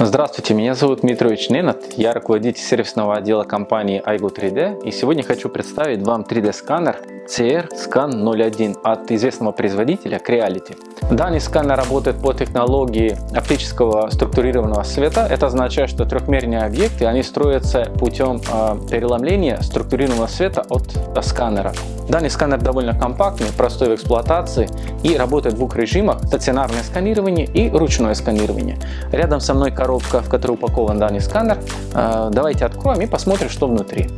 Здравствуйте, меня зовут Дмитрович Ненат, я руководитель сервисного отдела компании iGo 3D и сегодня хочу представить вам 3D сканер CR Scan 01 от известного производителя Creality. Данный сканер работает по технологии оптического структурированного света. Это означает, что трехмерные объекты они строятся путем э, переломления структурированного света от э, сканера. Данный сканер довольно компактный, простой в эксплуатации и работает в двух режимах – стационарное сканирование и ручное сканирование. Рядом со мной коробка, в которой упакован данный сканер. Э, давайте откроем и посмотрим, что внутри.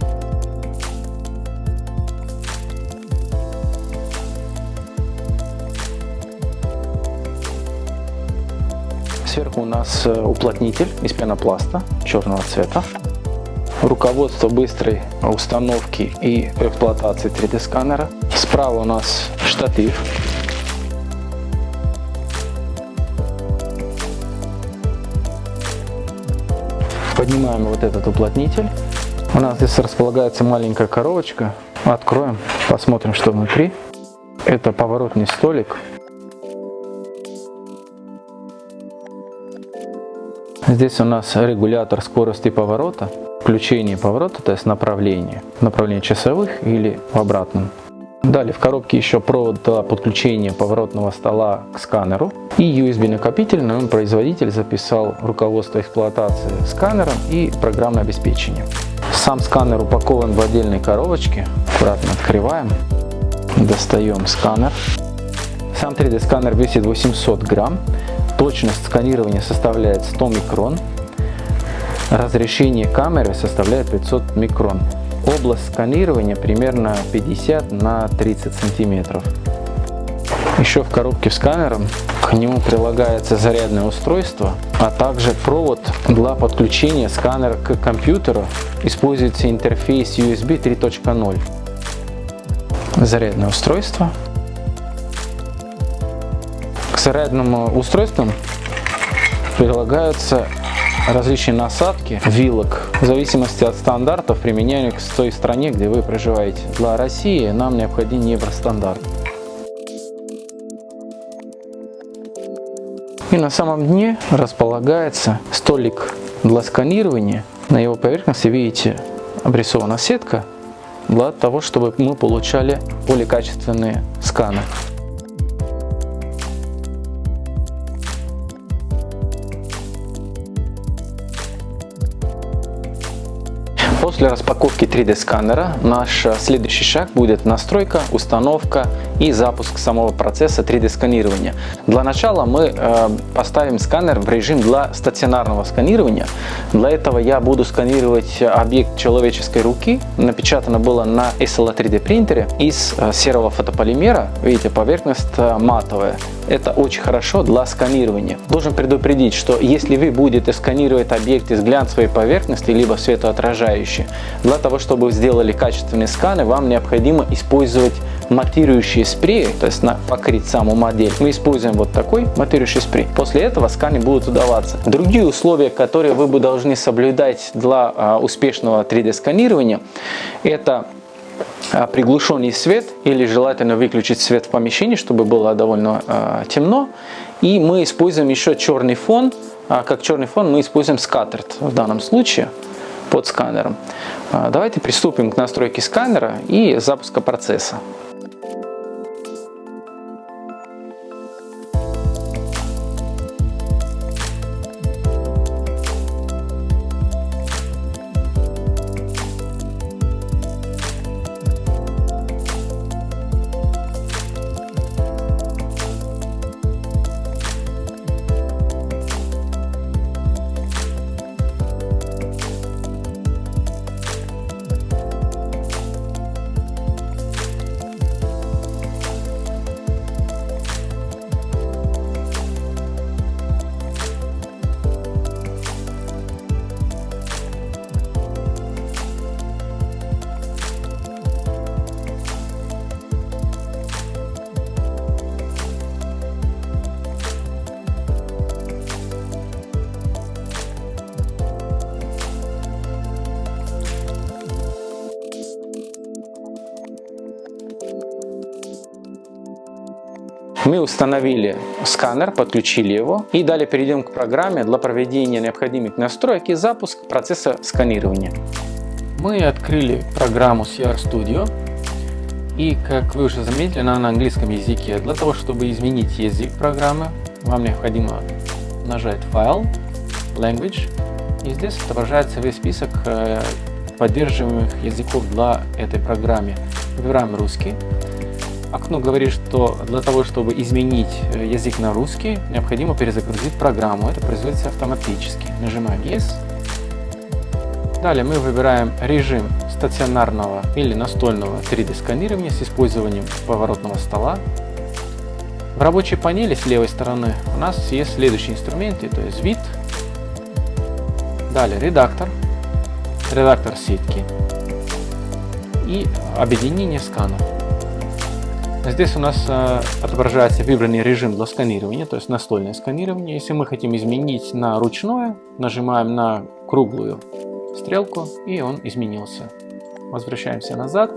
У нас э, уплотнитель из пенопласта черного цвета. Руководство быстрой установки и эксплуатации 3D сканера. Справа у нас штатив. Поднимаем вот этот уплотнитель. У нас здесь располагается маленькая коробочка. Откроем, посмотрим, что внутри. Это поворотный столик Здесь у нас регулятор скорости поворота, включение поворота, то есть направление, направление часовых или в обратном. Далее в коробке еще провод для подключения поворотного стола к сканеру и USB накопитель, на нем производитель записал руководство эксплуатации сканером и программное обеспечение. Сам сканер упакован в отдельной коробочке, аккуратно открываем, достаем сканер. Сам 3D сканер весит 800 грамм, Точность сканирования составляет 100 микрон. Разрешение камеры составляет 500 микрон. Область сканирования примерно 50 на 30 сантиметров. Еще в коробке с сканером к нему прилагается зарядное устройство, а также провод для подключения сканера к компьютеру. Используется интерфейс USB 3.0. Зарядное устройство зарядным устройствам прилагаются различные насадки вилок в зависимости от стандартов, применяемых в той стране, где вы проживаете. Для России нам необходим евростандарт. И на самом дне располагается столик для сканирования. На его поверхности, видите, обрисована сетка для того, чтобы мы получали более качественные сканы. После распаковки 3D сканера наш следующий шаг будет настройка, установка и запуск самого процесса 3D сканирования. Для начала мы э, поставим сканер в режим для стационарного сканирования. Для этого я буду сканировать объект человеческой руки. Напечатано было на SLA 3D принтере из э, серого фотополимера. Видите, поверхность э, матовая. Это очень хорошо для сканирования. Должен предупредить, что если вы будете сканировать объект из глянцевой поверхности, либо светоотражающей, для того, чтобы сделали качественные сканы, вам необходимо использовать матирующие спреи, то есть на покрыть саму модель. Мы используем вот такой матирующий спрей. После этого сканы будут удаваться. Другие условия, которые вы бы должны соблюдать для а, успешного 3D сканирования, это а, приглушенный свет или желательно выключить свет в помещении, чтобы было довольно э, темно. И мы используем еще черный фон. А как черный фон мы используем скаттерт в данном случае под сканером. Давайте приступим к настройке сканера и запуска процесса. Мы установили сканер, подключили его и далее перейдем к программе для проведения необходимых настроек и запуск процесса сканирования. Мы открыли программу CR Studio и как вы уже заметили, она на английском языке. Для того, чтобы изменить язык программы, вам необходимо нажать «Файл», «Language» и здесь отображается весь список э, поддерживаемых языков для этой программы. Выбираем русский. Окно говорит, что для того, чтобы изменить э, язык на русский, необходимо перезагрузить программу. Это производится автоматически. Нажимаем Yes Далее мы выбираем режим стационарного или настольного 3D сканирования с использованием поворотного стола. В рабочей панели с левой стороны у нас есть следующие инструменты, то есть вид, далее редактор, редактор сетки и объединение сканов. Здесь у нас э, отображается выбранный режим для сканирования, то есть настольное сканирование. Если мы хотим изменить на ручное, нажимаем на круглую стрелку и он изменился. Возвращаемся назад.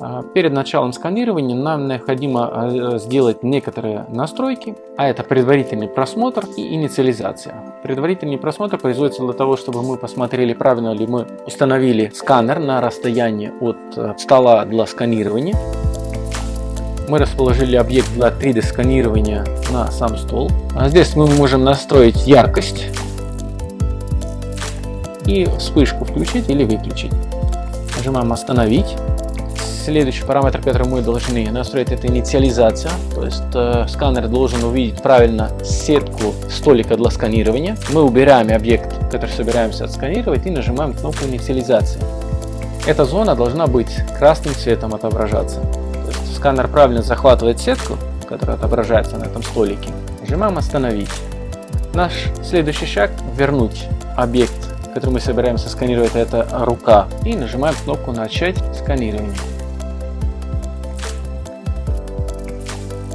А, перед началом сканирования нам необходимо а, сделать некоторые настройки, а это предварительный просмотр и инициализация. Предварительный просмотр производится для того, чтобы мы посмотрели, правильно ли мы установили сканер на расстоянии от э, стола для сканирования. Мы расположили объект для 3D сканирования на сам стол. А здесь мы можем настроить яркость и вспышку включить или выключить. Нажимаем «Остановить». Следующий параметр, который мы должны настроить, это инициализация. То есть э, сканер должен увидеть правильно сетку столика для сканирования. Мы убираем объект, который собираемся отсканировать и нажимаем кнопку инициализации. Эта зона должна быть красным цветом отображаться. Сканер правильно захватывает сетку, которая отображается на этом столике. Нажимаем «Остановить». Наш следующий шаг – вернуть объект который мы собираемся сканировать, это рука. И нажимаем кнопку «Начать сканирование».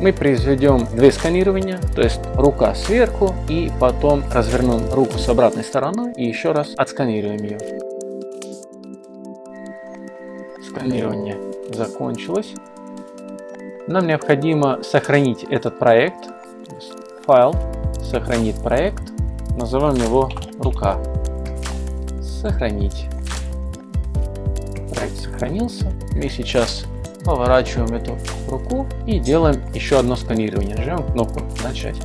Мы произведем две сканирования, то есть рука сверху и потом развернем руку с обратной стороны и еще раз отсканируем ее. Сканирование закончилось. Нам необходимо сохранить этот проект. Файл, сохранить проект. Назовем его рука сохранить. Проект сохранился. Мы сейчас поворачиваем эту руку и делаем еще одно сканирование. Нажимаем кнопку «Начать».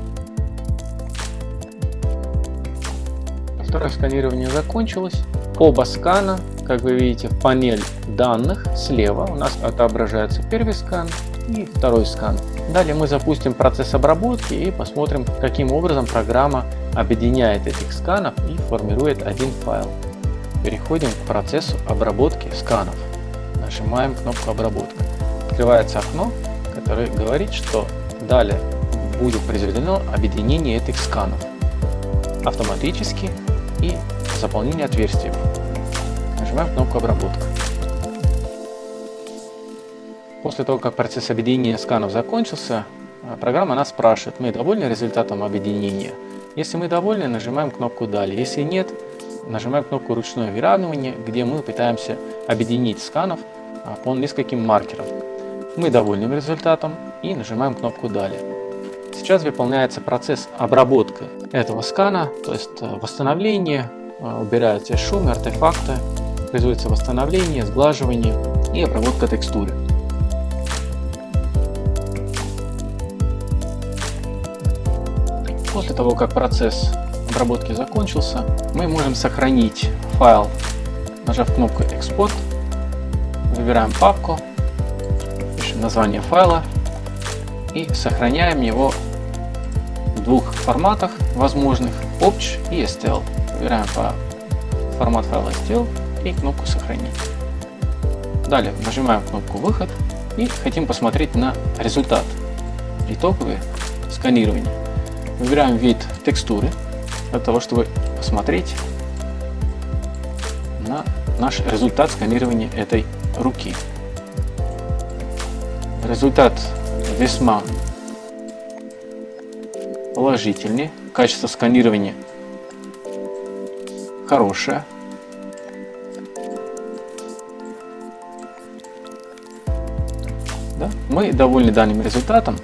Второе сканирование закончилось. Оба скана, как вы видите, в панель данных слева у нас отображается первый скан и второй скан. Далее мы запустим процесс обработки и посмотрим, каким образом программа объединяет этих сканов и формирует один файл. Переходим к процессу обработки сканов. Нажимаем кнопку «Обработка». Открывается окно, которое говорит, что далее будет произведено объединение этих сканов автоматически и заполнение отверстий. Нажимаем кнопку «Обработка». После того, как процесс объединения сканов закончился, программа нас спрашивает, мы довольны результатом объединения. Если мы довольны, нажимаем кнопку «Далее». Если нет, нажимаем кнопку «Ручное выравнивание», где мы пытаемся объединить сканов а, по нескольким маркерам. Мы довольны результатом и нажимаем кнопку «Далее». Сейчас выполняется процесс обработки этого скана, то есть э, восстановление, э, убираются шумы, артефакты, производится восстановление, сглаживание и обработка текстуры. После того, как процесс обработки закончился, мы можем сохранить файл, нажав кнопку «Экспорт», выбираем папку, пишем название файла и сохраняем его в двух форматах возможных OPC и STL. Выбираем формат файла STL и кнопку «Сохранить». Далее нажимаем кнопку «Выход» и хотим посмотреть на результат итоговое сканирование. Выбираем вид текстуры для того, чтобы посмотреть на наш результат сканирования этой руки. Результат весьма положительный. Качество сканирования хорошее. Да? Мы довольны данным результатом.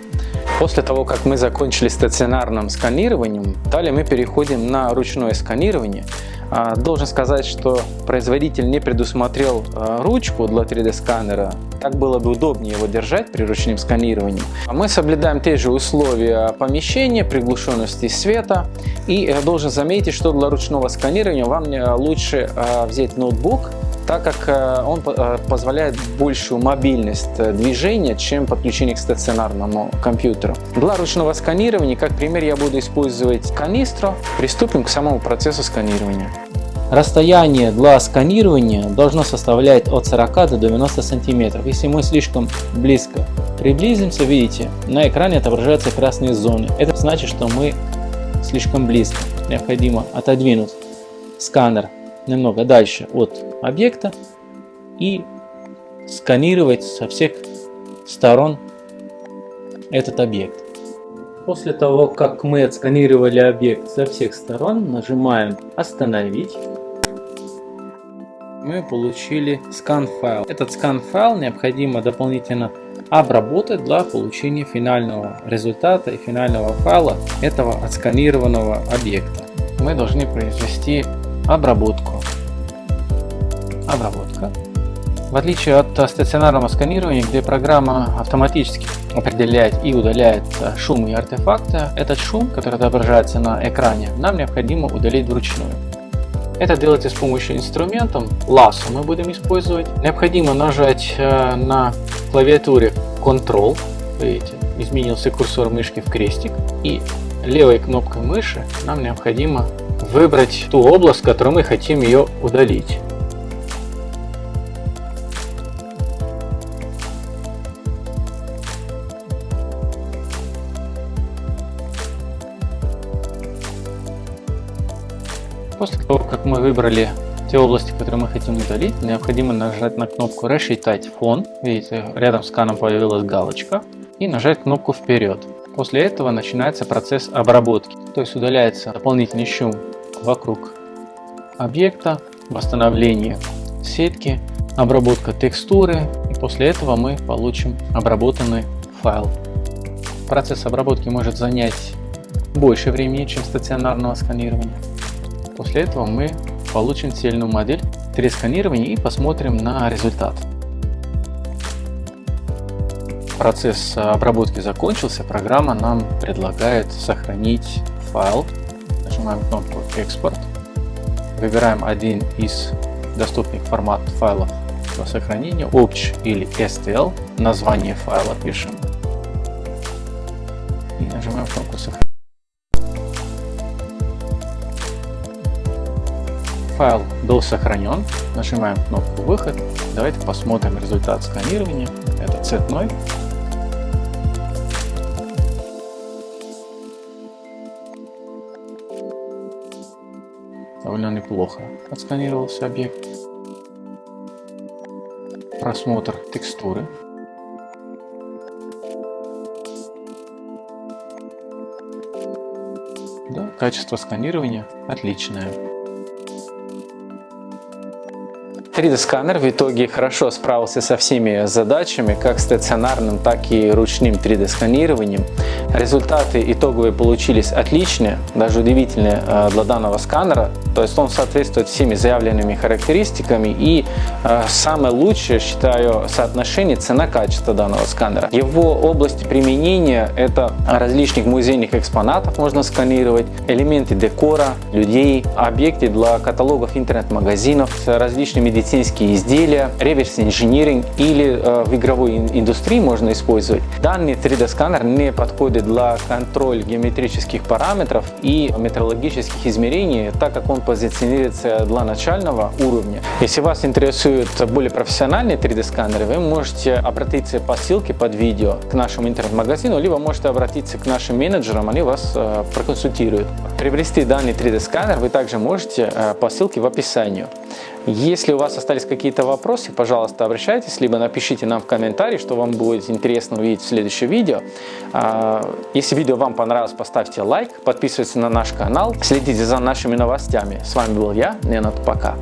После того, как мы закончили стационарным сканированием, далее мы переходим на ручное сканирование. А, должен сказать, что производитель не предусмотрел а, ручку для 3D сканера. Так было бы удобнее его держать при ручном сканировании. А мы соблюдаем те же условия помещения, приглушенности света. И э, должен заметить, что для ручного сканирования вам э, лучше взять ноутбук так как э, он э, позволяет большую мобильность э, движения, чем подключение к стационарному компьютеру. Для ручного сканирования, как пример, я буду использовать канистру. Приступим к самому процессу сканирования. Расстояние для сканирования должно составлять от 40 до 90 сантиметров. Если мы слишком близко приблизимся, видите, на экране отображаются красные зоны. Это значит, что мы слишком близко. Необходимо отодвинуть сканер немного дальше от объекта и сканировать со всех сторон этот объект. После того, как мы отсканировали объект со всех сторон, нажимаем «Остановить». Мы получили скан-файл. Этот скан-файл необходимо дополнительно обработать для получения финального результата и финального файла этого отсканированного объекта. Мы должны произвести обработку обработка. В отличие от стационарного сканирования, где программа автоматически определяет и удаляет шум и артефакты, этот шум, который отображается на экране, нам необходимо удалить вручную. Это делается с помощью инструмента лассо мы будем использовать. Необходимо нажать э, на клавиатуре Ctrl, видите, изменился курсор мышки в крестик, и левой кнопкой мыши нам необходимо выбрать ту область, в которой мы хотим ее удалить. Мы выбрали те области, которые мы хотим удалить, необходимо нажать на кнопку «Рассчитать фон». Видите, рядом с каном появилась галочка. И нажать кнопку «Вперед». После этого начинается процесс обработки. То есть удаляется дополнительный шум вокруг объекта, восстановление сетки, обработка текстуры. И после этого мы получим обработанный файл. Процесс обработки может занять больше времени, чем стационарного сканирования. После этого мы получим цельную модель 3D-сканирования и посмотрим на результат. Процесс обработки закончился, программа нам предлагает сохранить файл. Нажимаем кнопку «Экспорт», выбираем один из доступных формат файлов для сохранения, OPC или STL, название файла пишем и нажимаем кнопку «Сохранить». Файл был сохранен. Нажимаем кнопку «Выход». Давайте посмотрим результат сканирования. Это цветной. Довольно неплохо отсканировался объект. Просмотр текстуры. Да, качество сканирования отличное. 3D сканер в итоге хорошо справился со всеми задачами, как стационарным, так и ручным 3D сканированием. Результаты итоговые получились отличные, даже удивительные э, для данного сканера. То есть он соответствует всеми заявленными характеристиками и э, самое лучшее, считаю, соотношение цена-качество данного сканера. Его области применения это различных музейных экспонатов можно сканировать, элементы декора, людей, объекты для каталогов интернет-магазинов с различными медицинские изделия, реверс-инжиниринг или э, в игровой индустрии можно использовать. Данный 3D сканер не подходит для контроля геометрических параметров и метрологических измерений, так как он позиционируется для начального уровня. Если вас интересует более профессиональный 3D сканер, вы можете обратиться по ссылке под видео к нашему интернет-магазину, либо можете обратиться к нашим менеджерам, они вас э, проконсультируют. Приобрести данный 3D сканер вы также можете э, по ссылке в описании. Если у вас остались какие-то вопросы, пожалуйста, обращайтесь, либо напишите нам в комментарии, что вам будет интересно увидеть в следующем видео. А, если видео вам понравилось, поставьте лайк, подписывайтесь на наш канал, следите за нашими новостями. С вами был я, Ненат, пока.